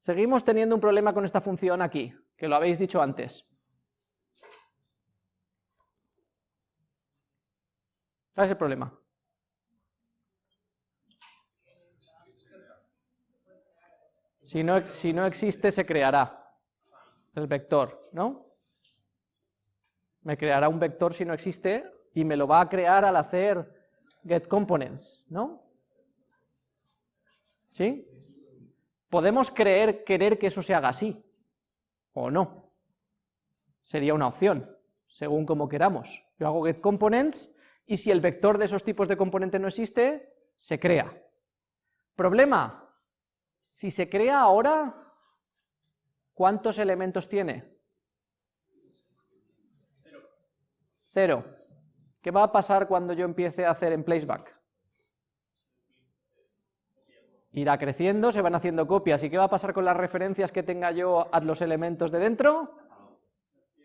Seguimos teniendo un problema con esta función aquí, que lo habéis dicho antes. ¿Cuál es el problema? Si no, si no existe, se creará el vector, ¿no? Me creará un vector si no existe y me lo va a crear al hacer getComponents, ¿no? ¿Sí? Podemos creer, querer que eso se haga así, o no. Sería una opción, según como queramos. Yo hago getComponents y si el vector de esos tipos de componente no existe, se crea. Problema, si se crea ahora, ¿cuántos elementos tiene? Cero. ¿Qué va a pasar cuando yo empiece a hacer en placeback? Irá creciendo, se van haciendo copias, ¿y qué va a pasar con las referencias que tenga yo a los elementos de dentro?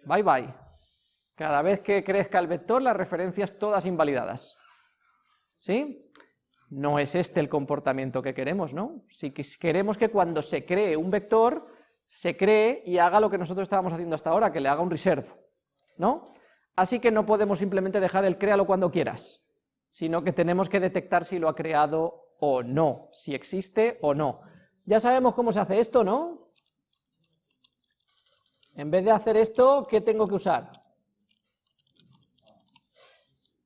Bye bye. Cada vez que crezca el vector, las referencias todas invalidadas. ¿Sí? No es este el comportamiento que queremos, ¿no? Si queremos que cuando se cree un vector, se cree y haga lo que nosotros estábamos haciendo hasta ahora, que le haga un reserve, ¿no? Así que no podemos simplemente dejar el créalo cuando quieras, sino que tenemos que detectar si lo ha creado o no, si existe o no. Ya sabemos cómo se hace esto, ¿no? En vez de hacer esto, ¿qué tengo que usar?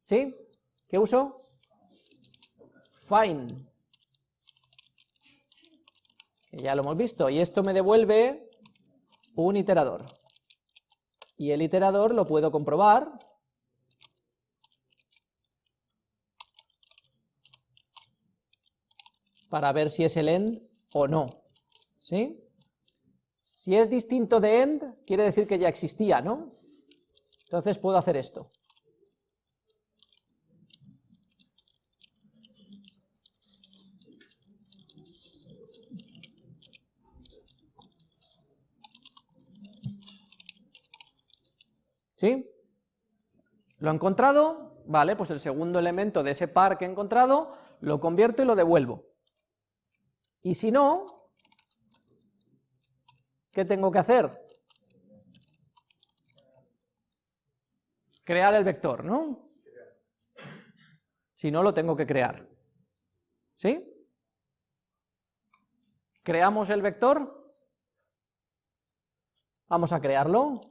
¿Sí? ¿Qué uso? Find. Ya lo hemos visto, y esto me devuelve un iterador y el iterador lo puedo comprobar para ver si es el end o no, ¿sí? Si es distinto de end, quiere decir que ya existía, ¿no? Entonces puedo hacer esto. ¿Sí? ¿Lo he encontrado? Vale, pues el segundo elemento de ese par que he encontrado lo convierto y lo devuelvo. Y si no, ¿qué tengo que hacer? Crear el vector, ¿no? Si no, lo tengo que crear. ¿Sí? ¿Creamos el vector? Vamos a crearlo.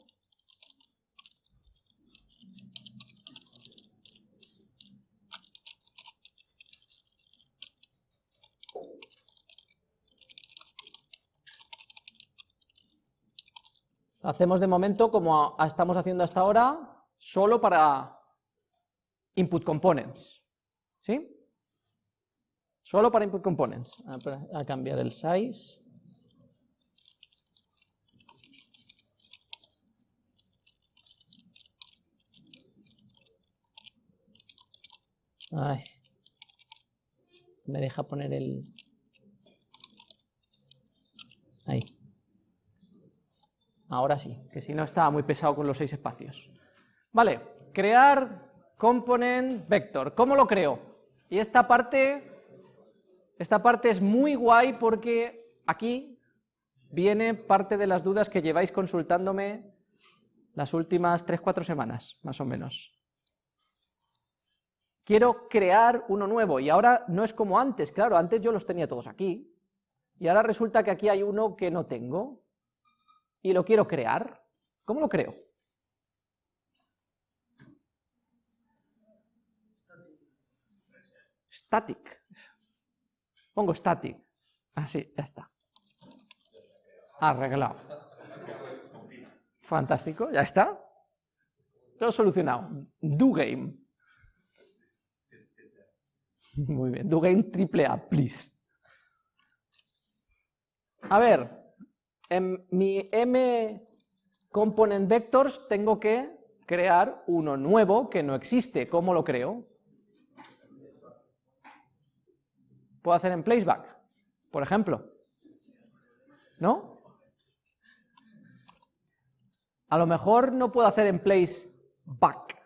Hacemos de momento como estamos haciendo hasta ahora, solo para input components, ¿sí? Solo para input components. A, cambiar el size. Ay, me deja poner el... Ahí. Ahora sí, que si no estaba muy pesado con los seis espacios. Vale, crear component vector. ¿Cómo lo creo? Y esta parte, esta parte es muy guay porque aquí viene parte de las dudas que lleváis consultándome las últimas 3-4 semanas, más o menos. Quiero crear uno nuevo, y ahora no es como antes, claro, antes yo los tenía todos aquí, y ahora resulta que aquí hay uno que no tengo, y lo quiero crear, ¿cómo lo creo? Static. Pongo static. Así, ya está. Arreglado. Fantástico, ya está. Todo solucionado. Do game. Muy bien, do game triple A, please. A ver, en mi m component vectors tengo que crear uno nuevo que no existe. ¿Cómo lo creo? Puedo hacer en placeback, por ejemplo. ¿No? A lo mejor no puedo hacer en placeback.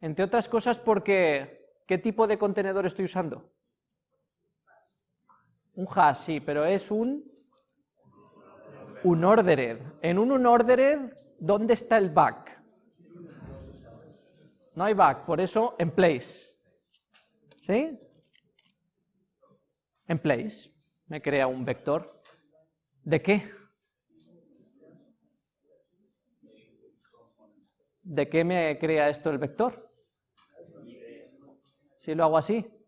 Entre otras cosas porque, ¿qué tipo de contenedor estoy usando? Un hash, sí, pero es un unordered. En un unordered, ¿dónde está el back? No hay back, por eso en place. ¿Sí? En place. Me crea un vector. ¿De qué? ¿De qué me crea esto el vector? Si lo hago así.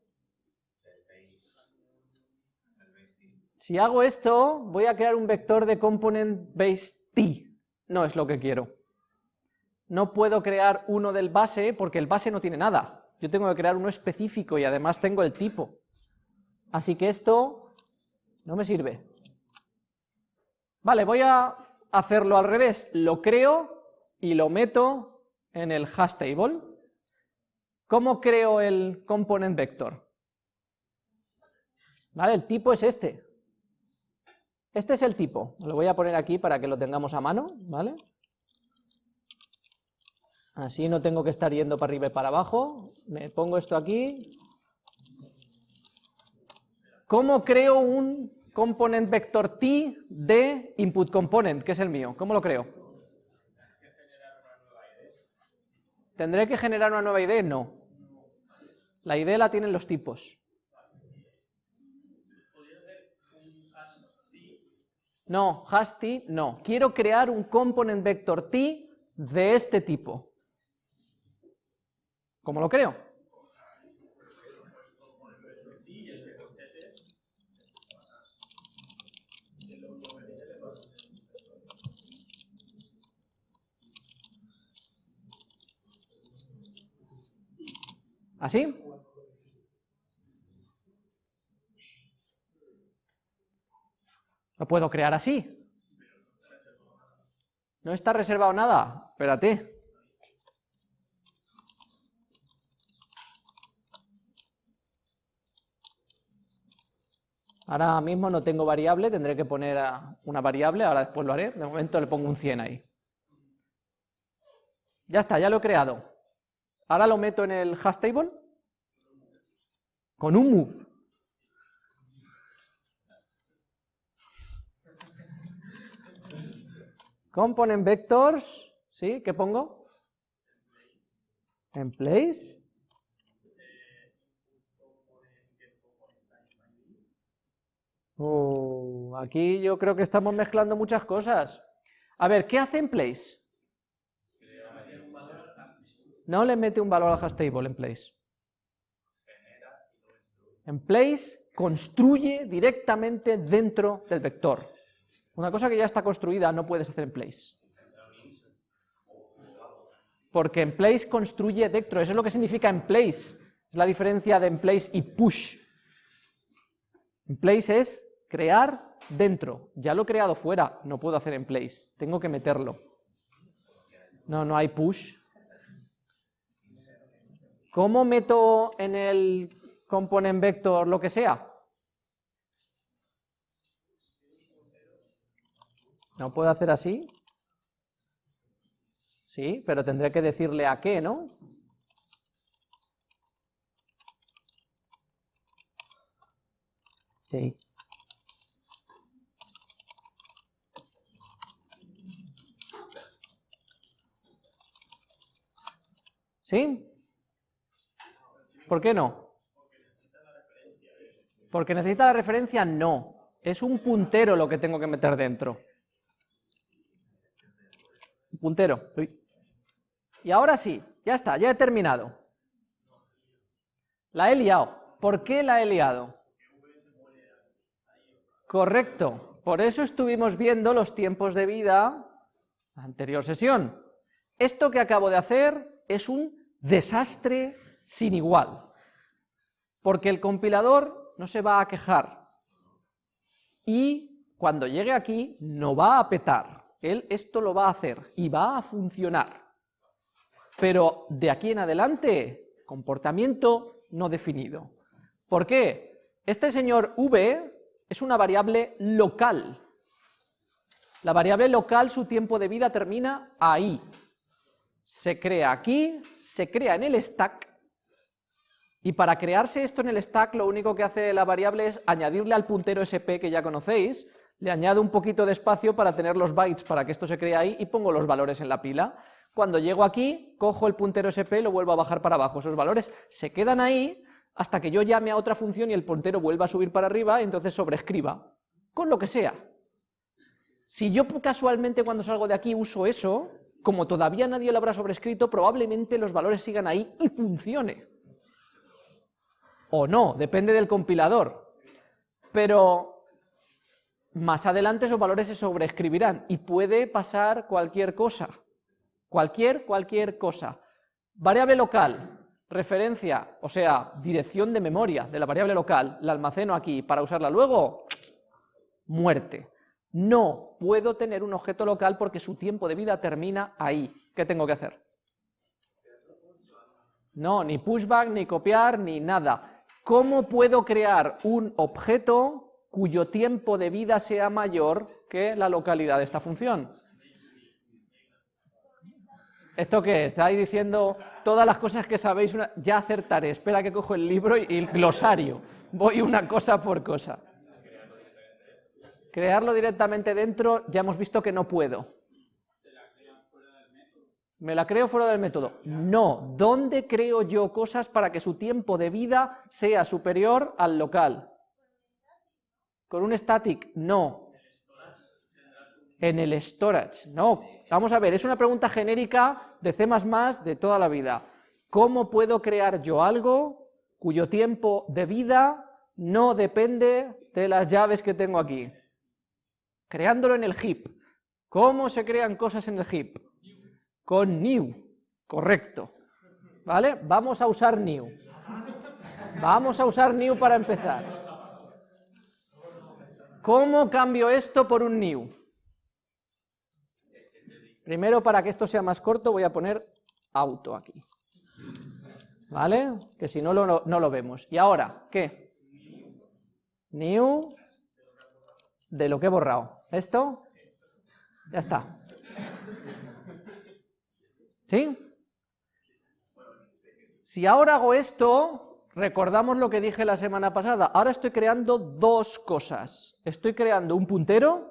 Si hago esto, voy a crear un vector de component base t. No es lo que quiero. No puedo crear uno del base porque el base no tiene nada. Yo tengo que crear uno específico y además tengo el tipo. Así que esto no me sirve. Vale, voy a hacerlo al revés. Lo creo y lo meto en el hash table. ¿Cómo creo el component vector? Vale, el tipo es este. Este es el tipo. Lo voy a poner aquí para que lo tengamos a mano, ¿vale? Así no tengo que estar yendo para arriba y para abajo. Me pongo esto aquí. ¿Cómo creo un component vector t de input component, que es el mío? ¿Cómo lo creo? ¿Tendré que generar una nueva ID? No. La ID la tienen los tipos. No, hash t, no. Quiero crear un component vector t de este tipo. ¿Cómo lo creo? ¿Así? Lo puedo crear así. No está reservado nada. Espérate. Ahora mismo no tengo variable, tendré que poner una variable, ahora después lo haré, de momento le pongo un 100 ahí. Ya está, ya lo he creado. Ahora lo meto en el hash table con un move. Component vectors, ¿sí? ¿Qué pongo? En place. Oh, aquí yo creo que estamos mezclando muchas cosas. A ver, ¿qué hace en place? No le mete un valor al hash table en place. En place construye directamente dentro del vector. Una cosa que ya está construida no puedes hacer en place. Porque en place construye dentro, eso es lo que significa en place. Es la diferencia de en place y push. En place es crear dentro. Ya lo he creado fuera, no puedo hacer en place. Tengo que meterlo. No, no hay push. ¿Cómo meto en el component vector lo que sea? ¿No puedo hacer así? Sí, pero tendré que decirle a qué, ¿no? Sí. ¿Sí? ¿Por qué no? Porque necesita la referencia, no. Es un puntero lo que tengo que meter dentro. Un puntero. Y ahora sí, ya está, ya he terminado. La he liado. ¿Por qué la he liado? Correcto. Por eso estuvimos viendo los tiempos de vida la anterior sesión. Esto que acabo de hacer es un desastre sin igual, porque el compilador no se va a quejar y cuando llegue aquí no va a petar, él esto lo va a hacer y va a funcionar, pero de aquí en adelante, comportamiento no definido. ¿Por qué? Este señor v es una variable local, la variable local, su tiempo de vida termina ahí, se crea aquí, se crea en el stack, y para crearse esto en el stack lo único que hace la variable es añadirle al puntero sp que ya conocéis, Le añado un poquito de espacio para tener los bytes para que esto se cree ahí y pongo los valores en la pila. Cuando llego aquí, cojo el puntero SP y lo vuelvo a bajar para abajo. Esos valores se quedan ahí hasta que yo llame a otra función y el puntero vuelva a subir para arriba y entonces sobreescriba, con lo que sea. Si yo casualmente cuando salgo de aquí uso eso, como todavía nadie lo habrá sobrescrito, probablemente los valores sigan ahí y funcione. O no, depende del compilador. Pero más adelante esos valores se sobreescribirán y puede pasar cualquier cosa. Cualquier, cualquier cosa. Variable local, referencia, o sea, dirección de memoria de la variable local, la almaceno aquí para usarla luego, muerte. No puedo tener un objeto local porque su tiempo de vida termina ahí. ¿Qué tengo que hacer? No, ni pushback, ni copiar, ni nada. ¿Cómo puedo crear un objeto cuyo tiempo de vida sea mayor que la localidad de esta función? ¿Esto qué? Estáis diciendo todas las cosas que sabéis, ya acertaré, espera que cojo el libro y el glosario, voy una cosa por cosa. Crearlo directamente dentro, ya hemos visto que no puedo. ¿Me la creo fuera del método? No. ¿Dónde creo yo cosas para que su tiempo de vida sea superior al local? ¿Con un static? No. En el storage, no. Vamos a ver, es una pregunta genérica de C++ de toda la vida. ¿Cómo puedo crear yo algo cuyo tiempo de vida no depende de las llaves que tengo aquí? creándolo en el heap. ¿Cómo se crean cosas en el heap? Con new, correcto. ¿Vale? Vamos a usar new. Vamos a usar new para empezar. ¿Cómo cambio esto por un new? Primero, para que esto sea más corto, voy a poner auto aquí. ¿Vale? Que si no, no, no lo vemos. Y ahora, ¿qué? New de lo que he borrado. ¿Esto? Ya está. ¿Sí? Si ahora hago esto, recordamos lo que dije la semana pasada, ahora estoy creando dos cosas. Estoy creando un puntero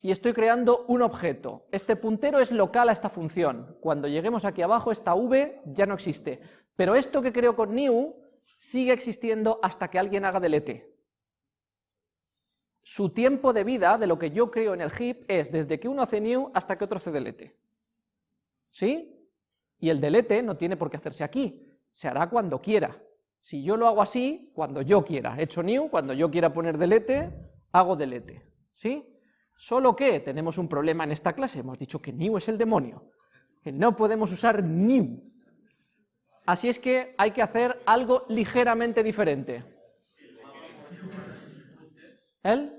y estoy creando un objeto. Este puntero es local a esta función. Cuando lleguemos aquí abajo, esta v ya no existe. Pero esto que creo con new sigue existiendo hasta que alguien haga delete su tiempo de vida de lo que yo creo en el heap es desde que uno hace new hasta que otro hace delete. ¿Sí? Y el delete no tiene por qué hacerse aquí, se hará cuando quiera. Si yo lo hago así, cuando yo quiera, he hecho new, cuando yo quiera poner delete, hago delete. ¿Sí? Solo que tenemos un problema en esta clase, hemos dicho que new es el demonio, que no podemos usar new. Así es que hay que hacer algo ligeramente diferente. ¿El?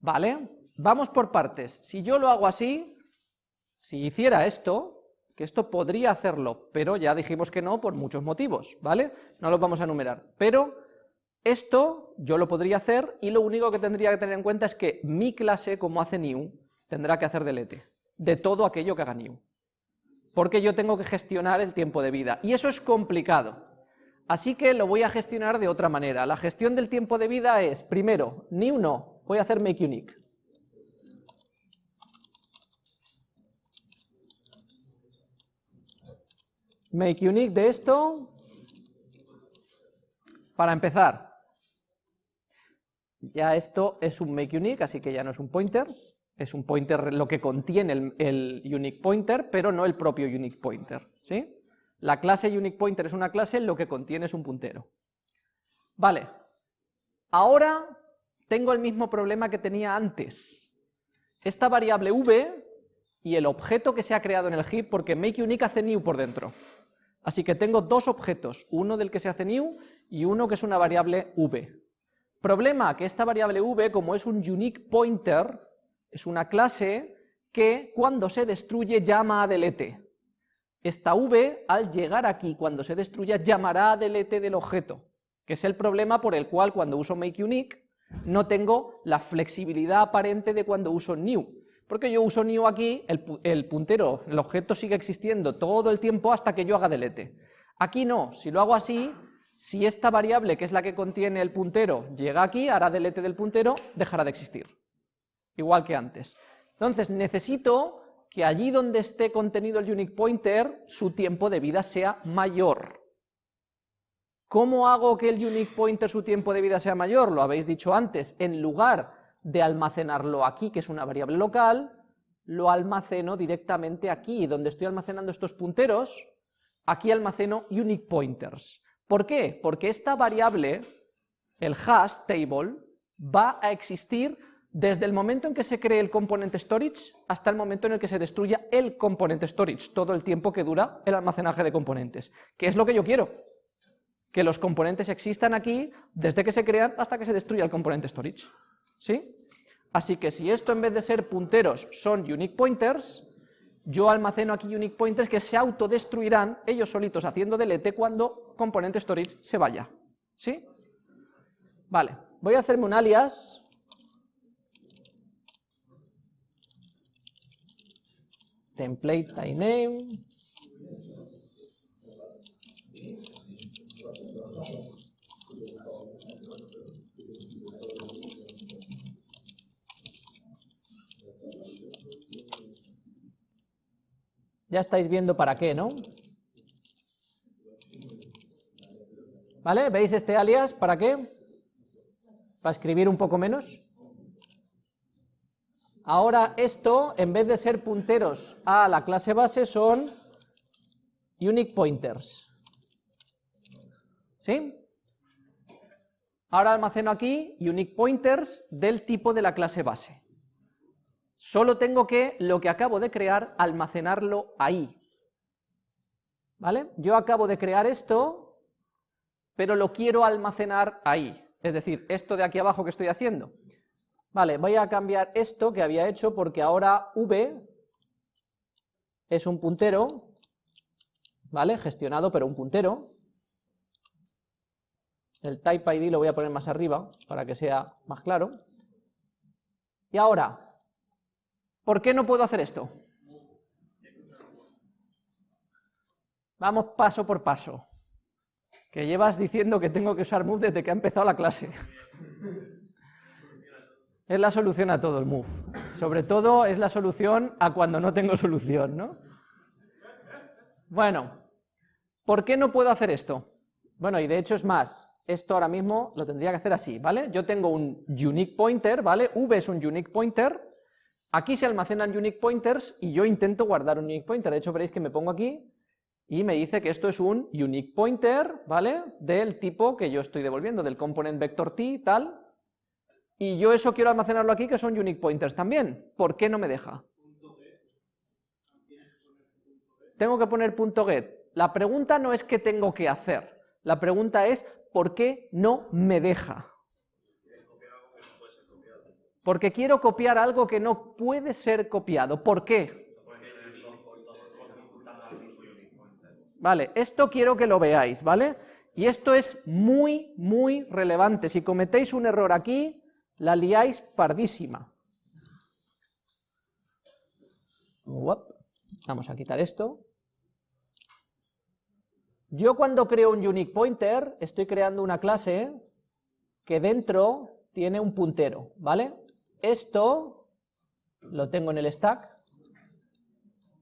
¿Vale? Vamos por partes. Si yo lo hago así, si hiciera esto, que esto podría hacerlo, pero ya dijimos que no por muchos motivos, ¿vale? No los vamos a enumerar. Pero esto yo lo podría hacer y lo único que tendría que tener en cuenta es que mi clase, como hace new, tendrá que hacer delete de todo aquello que haga new. Porque yo tengo que gestionar el tiempo de vida. Y eso es complicado. Así que lo voy a gestionar de otra manera. La gestión del tiempo de vida es, primero, new no, voy a hacer make unique. Make unique de esto, para empezar, ya esto es un make unique, así que ya no es un pointer, es un pointer lo que contiene el, unique pointer, pero no el propio unique pointer, ¿sí? La clase UniquePointer es una clase, lo que contiene es un puntero. Vale, ahora tengo el mismo problema que tenía antes. Esta variable v y el objeto que se ha creado en el heap, porque makeUnique hace new por dentro. Así que tengo dos objetos, uno del que se hace new y uno que es una variable v. Problema, que esta variable v, como es un unique pointer, es una clase que cuando se destruye llama a delete. Esta v, al llegar aquí, cuando se destruya, llamará a delete del objeto, que es el problema por el cual cuando uso makeUnique no tengo la flexibilidad aparente de cuando uso new, porque yo uso new aquí, el, el puntero, el objeto sigue existiendo todo el tiempo hasta que yo haga delete. Aquí no, si lo hago así, Si esta variable, que es la que contiene el puntero, llega aquí, hará delete del puntero, dejará de existir. Igual que antes. Entonces, necesito que allí donde esté contenido el unique pointer, su tiempo de vida sea mayor. ¿Cómo hago que el unique pointer su tiempo de vida sea mayor? Lo habéis dicho antes, en lugar de almacenarlo aquí, que es una variable local, lo almaceno directamente aquí, donde estoy almacenando estos punteros, aquí almaceno unique pointers. ¿Por qué? Porque esta variable, el hash table, va a existir desde el momento en que se cree el componente storage hasta el momento en el que se destruya el componente storage, todo el tiempo que dura el almacenaje de componentes. ¿Qué es lo que yo quiero? Que los componentes existan aquí desde que se crean hasta que se destruya el componente storage. ¿Sí? Así que si esto en vez de ser punteros son unique pointers, yo almaceno aquí unique pointers que se autodestruirán ellos solitos haciendo delete cuando componente storage se vaya. ¿Sí? Vale, voy a hacerme un alias template Ya estáis viendo para qué, ¿no? ¿Vale? ¿Veis este alias? ¿Para qué? ¿Para escribir un poco menos? Ahora esto, en vez de ser punteros a la clase base, son unique pointers. ¿Sí? Ahora almaceno aquí unique pointers del tipo de la clase base. Solo tengo que, lo que acabo de crear, almacenarlo ahí. ¿Vale? Yo acabo de crear esto, pero lo quiero almacenar ahí. Es decir, esto de aquí abajo que estoy haciendo. Vale, voy a cambiar esto que había hecho porque ahora v es un puntero, ¿vale? Gestionado, pero un puntero. El type ID lo voy a poner más arriba para que sea más claro. Y ahora, ¿Por qué no puedo hacer esto? Vamos paso por paso. Que llevas diciendo que tengo que usar move desde que ha empezado la clase. Es la solución a todo el move. Sobre todo es la solución a cuando no tengo solución, ¿no? Bueno, ¿por qué no puedo hacer esto? Bueno, y de hecho es más, esto ahora mismo lo tendría que hacer así, ¿vale? Yo tengo un unique pointer, ¿vale? V es un unique pointer, Aquí se almacenan unique pointers y yo intento guardar un unique pointer, de hecho veréis que me pongo aquí y me dice que esto es un unique pointer, ¿vale? Del tipo que yo estoy devolviendo, del component vector t, tal, y yo eso quiero almacenarlo aquí, que son unique pointers también. ¿Por qué no me deja? Tengo que poner punto .get. La pregunta no es qué tengo que hacer, la pregunta es ¿por qué no me deja? Porque quiero copiar algo que no puede ser copiado. ¿Por qué? Vale, esto quiero que lo veáis, ¿vale? Y esto es muy, muy relevante. Si cometéis un error aquí, la liáis pardísima. Vamos a quitar esto. Yo cuando creo un unique pointer, estoy creando una clase que dentro tiene un puntero, ¿vale? Esto lo tengo en el stack,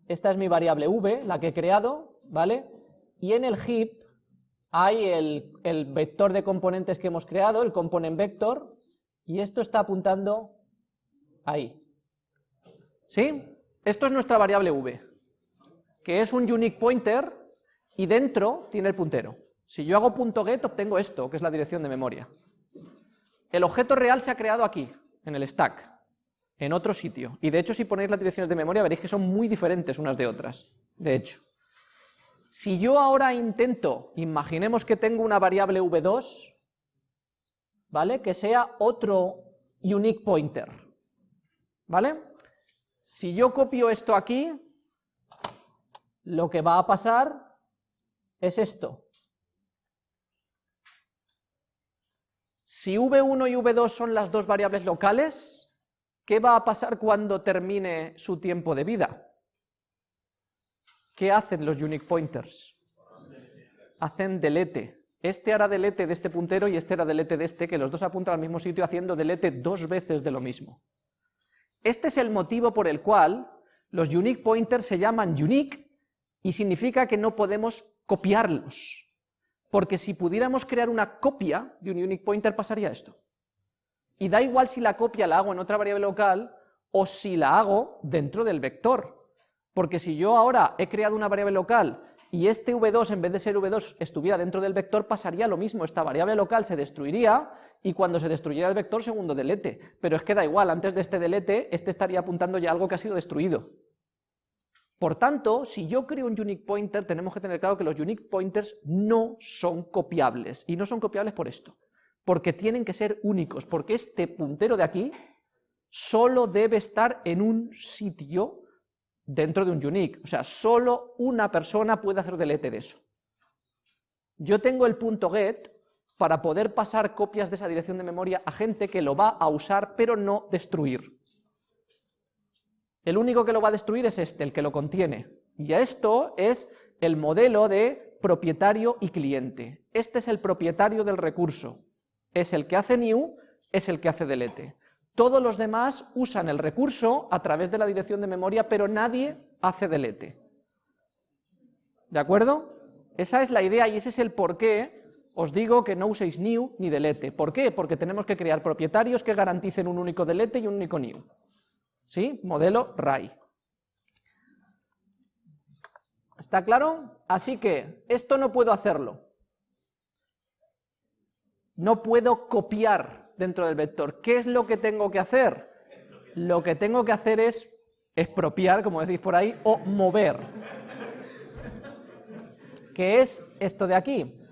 esta es mi variable v, la que he creado, ¿vale? Y en el heap hay el, el, vector de componentes que hemos creado, el component vector, y esto está apuntando ahí. ¿Sí? Esto es nuestra variable v, que es un unique pointer, y dentro tiene el puntero. Si yo hago .get obtengo esto, que es la dirección de memoria. El objeto real se ha creado aquí, en el stack, en otro sitio. Y de hecho si ponéis las direcciones de memoria veréis que son muy diferentes unas de otras, de hecho. Si yo ahora intento, imaginemos que tengo una variable v2, ¿vale? Que sea otro unique pointer, ¿vale? Si yo copio esto aquí, lo que va a pasar es esto. Si v1 y v2 son las dos variables locales, ¿qué va a pasar cuando termine su tiempo de vida? ¿Qué hacen los unique pointers? Hacen delete. Este hará delete de este puntero y este hará delete de este, que los dos apuntan al mismo sitio haciendo delete dos veces de lo mismo. Este es el motivo por el cual los unique pointers se llaman unique y significa que no podemos copiarlos. Porque si pudiéramos crear una copia de un unique pointer pasaría esto. Y da igual si la copia la hago en otra variable local o si la hago dentro del vector. Porque si yo ahora he creado una variable local y este v2 en vez de ser v2 estuviera dentro del vector, pasaría lo mismo, esta variable local se destruiría y cuando se destruyera el vector, segundo delete. Pero es que da igual, antes de este delete, este estaría apuntando ya algo que ha sido destruido. Por tanto, si yo creo un unique pointer, tenemos que tener claro que los unique pointers no son copiables, y no son copiables por esto, porque tienen que ser únicos, porque este puntero de aquí solo debe estar en un sitio dentro de un unique, o sea, solo una persona puede hacer delete de eso. Yo tengo el punto get para poder pasar copias de esa dirección de memoria a gente que lo va a usar, pero no destruir. El único que lo va a destruir es este, el que lo contiene. Y esto es el modelo de propietario y cliente. Este es el propietario del recurso. Es el que hace new, es el que hace delete. Todos los demás usan el recurso a través de la dirección de memoria, pero nadie hace delete. ¿De acuerdo? Esa es la idea y ese es el por qué os digo que no uséis new ni delete. ¿Por qué? Porque tenemos que crear propietarios que garanticen un único delete y un único new. ¿Sí? Modelo RAI. ¿Está claro? Así que esto no puedo hacerlo. No puedo copiar dentro del vector. ¿Qué es lo que tengo que hacer? Lo que tengo que hacer es expropiar, como decís por ahí, o mover. ¿Qué es esto de aquí?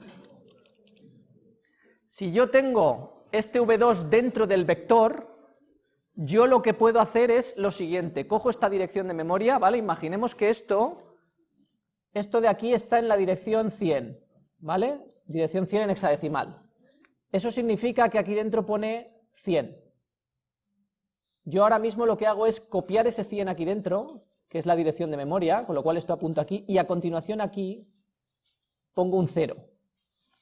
Si yo tengo este v2 dentro del vector, yo lo que puedo hacer es lo siguiente, cojo esta dirección de memoria, ¿vale? Imaginemos que esto, esto de aquí está en la dirección 100, ¿vale? Dirección 100 en hexadecimal. Eso significa que aquí dentro pone 100. Yo ahora mismo lo que hago es copiar ese 100 aquí dentro, que es la dirección de memoria, con lo cual esto apunta aquí, y a continuación aquí pongo un 0,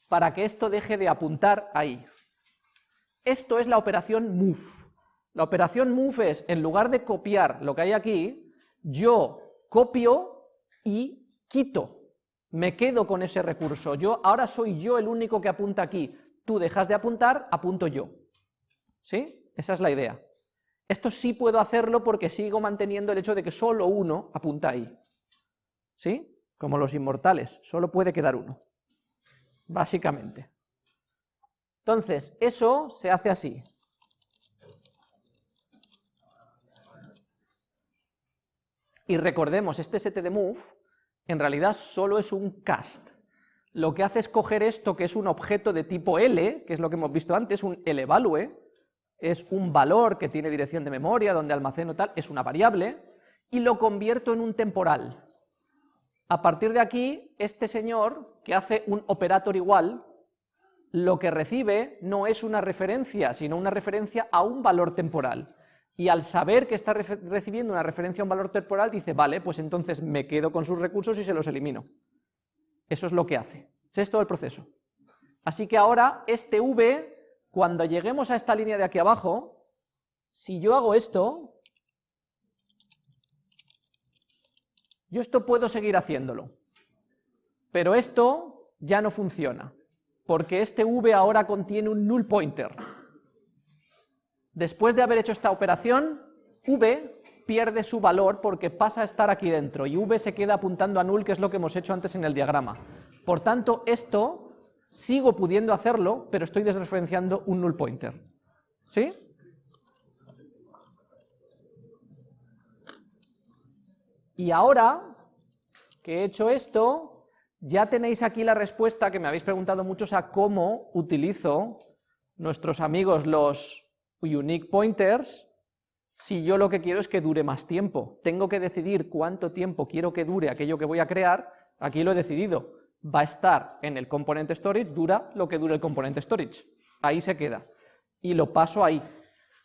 para que esto deje de apuntar ahí. Esto es la operación move. La operación move es, en lugar de copiar lo que hay aquí, yo copio y quito. Me quedo con ese recurso. Yo Ahora soy yo el único que apunta aquí. Tú dejas de apuntar, apunto yo. ¿Sí? Esa es la idea. Esto sí puedo hacerlo porque sigo manteniendo el hecho de que solo uno apunta ahí. ¿Sí? Como los inmortales, solo puede quedar uno. Básicamente. Entonces, eso se hace así. Y recordemos, este set de move en realidad solo es un cast. Lo que hace es coger esto, que es un objeto de tipo L, que es lo que hemos visto antes, un Levalue, es un valor que tiene dirección de memoria, donde almaceno tal, es una variable, y lo convierto en un temporal. A partir de aquí, este señor, que hace un operator igual, lo que recibe no es una referencia, sino una referencia a un valor temporal y al saber que está recibiendo una referencia a un valor temporal, dice, vale, pues entonces me quedo con sus recursos y se los elimino. Eso es lo que hace. Es todo el proceso. Así que ahora, este v, cuando lleguemos a esta línea de aquí abajo, si yo hago esto, yo esto puedo seguir haciéndolo. Pero esto ya no funciona, porque este v ahora contiene un null pointer. Después de haber hecho esta operación, v pierde su valor porque pasa a estar aquí dentro, y v se queda apuntando a null, que es lo que hemos hecho antes en el diagrama. Por tanto, esto sigo pudiendo hacerlo, pero estoy desreferenciando un null pointer. ¿Sí? Y ahora que he hecho esto, ya tenéis aquí la respuesta que me habéis preguntado muchos a cómo utilizo nuestros amigos los unique pointers si yo lo que quiero es que dure más tiempo. Tengo que decidir cuánto tiempo quiero que dure aquello que voy a crear, aquí lo he decidido, va a estar en el componente storage, dura lo que dure el componente storage, ahí se queda, y lo paso ahí.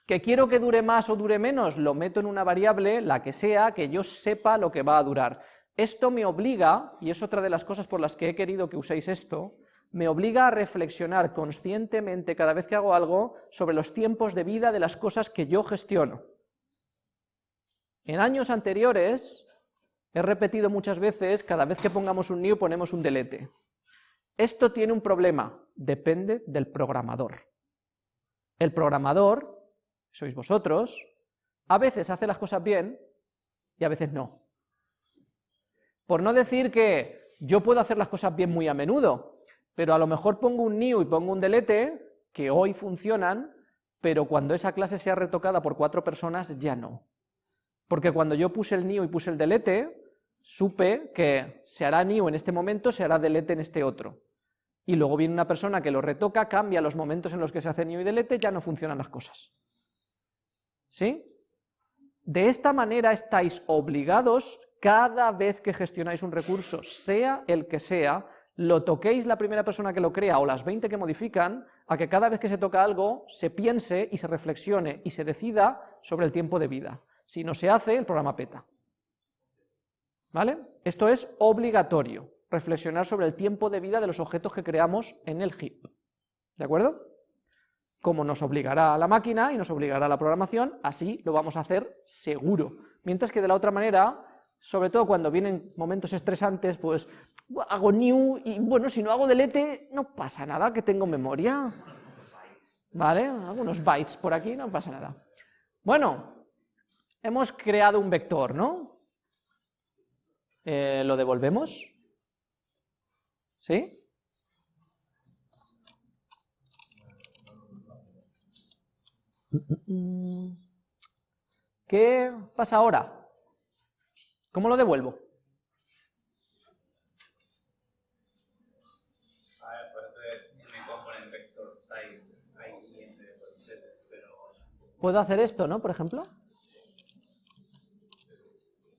¿Que quiero que dure más o dure menos? Lo meto en una variable, la que sea, que yo sepa lo que va a durar. Esto me obliga, y es otra de las cosas por las que he querido que uséis esto, me obliga a reflexionar conscientemente cada vez que hago algo sobre los tiempos de vida de las cosas que yo gestiono. En años anteriores he repetido muchas veces, cada vez que pongamos un new ponemos un delete. Esto tiene un problema, depende del programador. El programador, sois vosotros, a veces hace las cosas bien y a veces no. Por no decir que yo puedo hacer las cosas bien muy a menudo, pero a lo mejor pongo un new y pongo un delete, que hoy funcionan, pero cuando esa clase sea retocada por cuatro personas ya no. Porque cuando yo puse el new y puse el delete, supe que se hará new en este momento, se hará delete en este otro. Y luego viene una persona que lo retoca, cambia los momentos en los que se hace new y delete, ya no funcionan las cosas. ¿Sí? De esta manera estáis obligados, cada vez que gestionáis un recurso, sea el que sea, lo toquéis la primera persona que lo crea o las 20 que modifican, a que cada vez que se toca algo, se piense y se reflexione y se decida sobre el tiempo de vida. Si no se hace, el programa peta. ¿Vale? Esto es obligatorio, reflexionar sobre el tiempo de vida de los objetos que creamos en el heap. ¿De acuerdo? Como nos obligará a la máquina y nos obligará a la programación, así lo vamos a hacer seguro. Mientras que de la otra manera, sobre todo cuando vienen momentos estresantes, pues hago new y bueno, si no hago delete, no pasa nada, que tengo memoria. ¿Vale? Algunos bytes por aquí, no pasa nada. Bueno, hemos creado un vector, ¿no? Eh, ¿Lo devolvemos? ¿Sí? ¿Qué pasa ahora? ¿Cómo lo devuelvo? Puedo hacer esto, ¿no? Por ejemplo.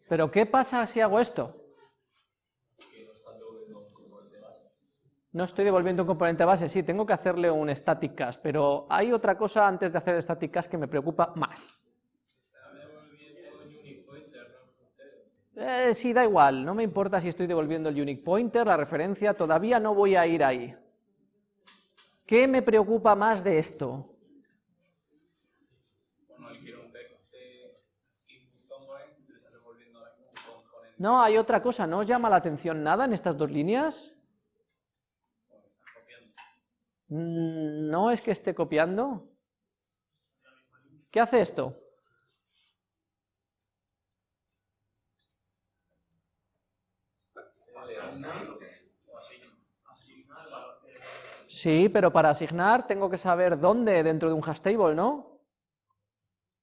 Pero ¿qué pasa si hago esto? No estoy devolviendo un componente base, sí, tengo que hacerle un static cache, pero hay otra cosa antes de hacer static cache que me preocupa más. Eh, sí, da igual, no me importa si estoy devolviendo el unique pointer, la referencia, todavía no voy a ir ahí. ¿Qué me preocupa más de esto? No, hay otra cosa, ¿no os llama la atención nada en estas dos líneas? Mm, no es que esté copiando. ¿Qué hace esto? Sí, pero para asignar tengo que saber dónde dentro de un hash table, ¿no?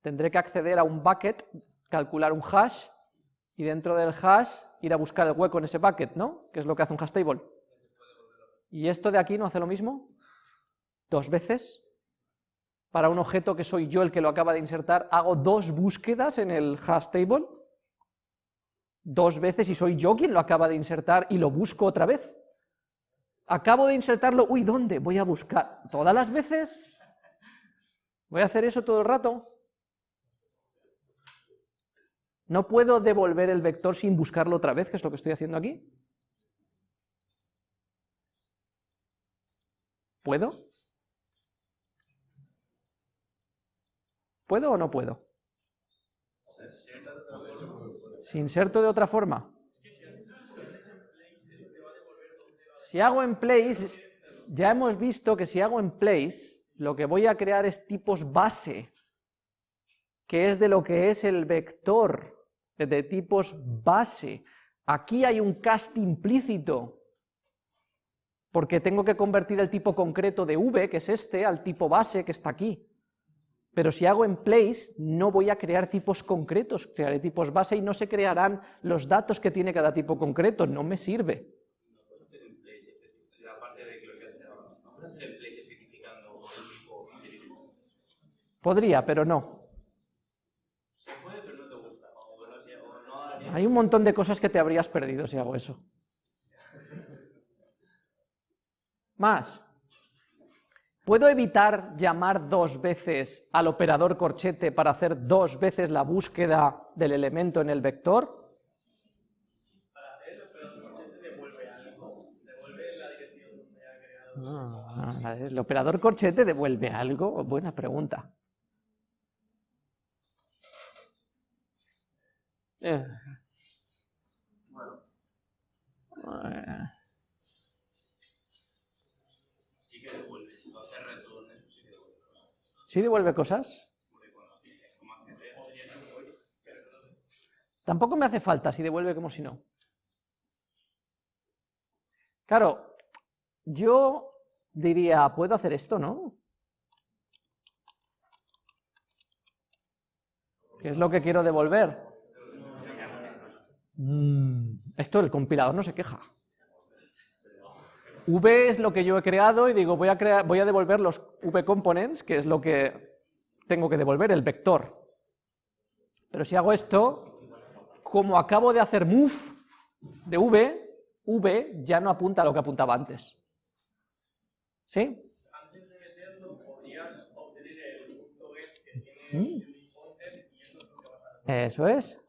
Tendré que acceder a un bucket, calcular un hash, y dentro del hash ir a buscar el hueco en ese bucket, ¿no? Que es lo que hace un hash table. ¿Y esto de aquí no hace lo mismo? ¿Dos veces? Para un objeto que soy yo el que lo acaba de insertar, hago dos búsquedas en el hash table, dos veces y soy yo quien lo acaba de insertar y lo busco otra vez. Acabo de insertarlo, uy, ¿dónde? Voy a buscar, ¿todas las veces? ¿Voy a hacer eso todo el rato? ¿No puedo devolver el vector sin buscarlo otra vez, que es lo que estoy haciendo aquí? ¿Puedo? ¿Puedo o no puedo? Si inserto de otra forma. Si hago en place, ya hemos visto que si hago en place, lo que voy a crear es tipos base, que es de lo que es el vector de tipos base. Aquí hay un cast implícito, porque tengo que convertir el tipo concreto de v, que es este, al tipo base, que está aquí. Pero si hago en place, no voy a crear tipos concretos, crearé tipos base y no se crearán los datos que tiene cada tipo concreto, no me sirve. Podría, pero no. Hay un montón de cosas que te habrías perdido si hago eso. Más. ¿Puedo evitar llamar dos veces al operador corchete para hacer dos veces la búsqueda del elemento en el vector? Ah, ¿El operador corchete devuelve algo? Buena pregunta. Eh. Sí que devuelve, si tú haces retorno, sí que devuelve cosas. ¿Sí devuelve cosas? Tampoco me hace falta si devuelve como si no. Claro, yo diría, puedo hacer esto, ¿no? ¿Qué es lo que quiero devolver? Mm, esto el compilador no se queja. V es lo que yo he creado y digo, voy a, crear, voy a devolver los V components, que es lo que tengo que devolver, el vector. Pero si hago esto, como acabo de hacer move de v, v ya no apunta a lo que apuntaba antes. ¿Sí? Antes de meterlo podrías obtener el punto get que tiene mm. y eso es lo que va a Eso es.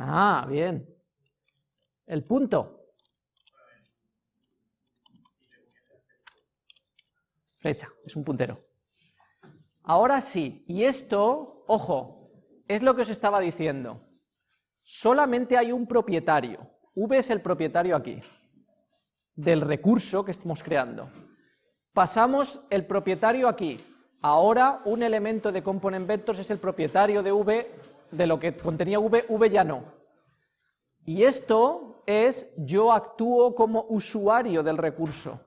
Ah, bien. El punto. Flecha, es un puntero. Ahora sí, y esto, ojo, es lo que os estaba diciendo. Solamente hay un propietario. V es el propietario aquí, del recurso que estamos creando. Pasamos el propietario aquí. Ahora un elemento de component vectors es el propietario de V de lo que contenía v, v ya no. Y esto es, yo actúo como usuario del recurso.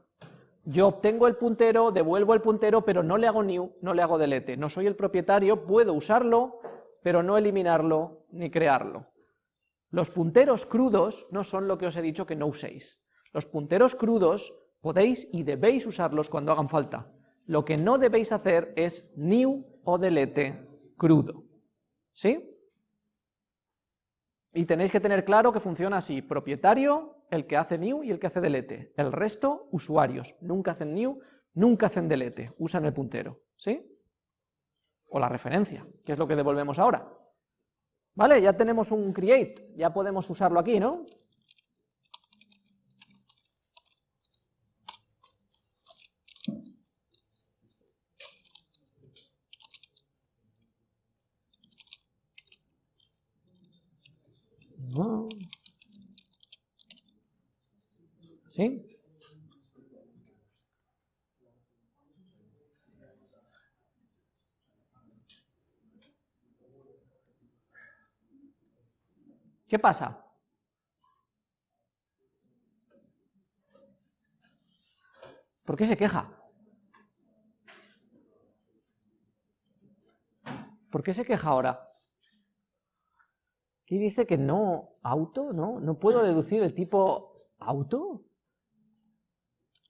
Yo obtengo el puntero, devuelvo el puntero, pero no le hago new, no le hago delete. No soy el propietario, puedo usarlo, pero no eliminarlo ni crearlo. Los punteros crudos no son lo que os he dicho que no uséis. Los punteros crudos podéis y debéis usarlos cuando hagan falta. Lo que no debéis hacer es new o delete crudo. ¿Sí? Y tenéis que tener claro que funciona así, propietario, el que hace new y el que hace delete. El resto, usuarios, nunca hacen new, nunca hacen delete, usan el puntero, ¿sí? O la referencia, que es lo que devolvemos ahora. ¿Vale? Ya tenemos un create, ya podemos usarlo aquí, ¿no? ¿Sí? ¿Qué pasa? ¿Por qué se queja? ¿Por qué se queja ahora? Y dice que no, auto, ¿no? No puedo deducir el tipo auto.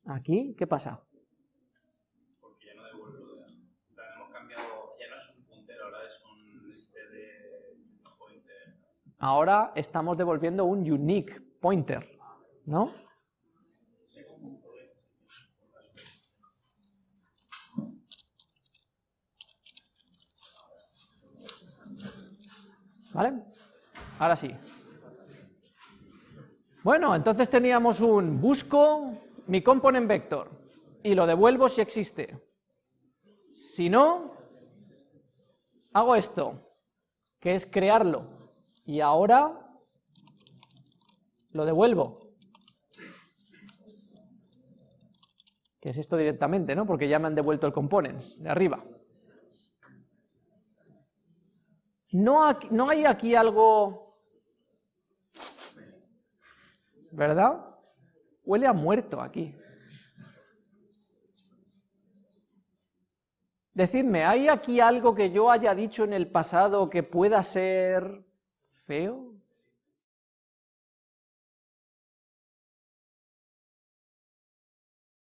Aquí, ¿qué pasa? Porque ya no devuelvo, ya hemos cambiado, ya no es un puntero, ahora es un este de pointer. Ahora estamos devolviendo un unique pointer, ¿no? ¿Vale? Ahora sí. Bueno, entonces teníamos un busco mi component vector y lo devuelvo si existe. Si no, hago esto, que es crearlo, y ahora lo devuelvo. Que es esto directamente, ¿no? Porque ya me han devuelto el components de arriba. No, hay aquí algo ¿verdad? Huele a muerto aquí. Decidme, ¿hay aquí algo que yo haya dicho en el pasado que pueda ser fail?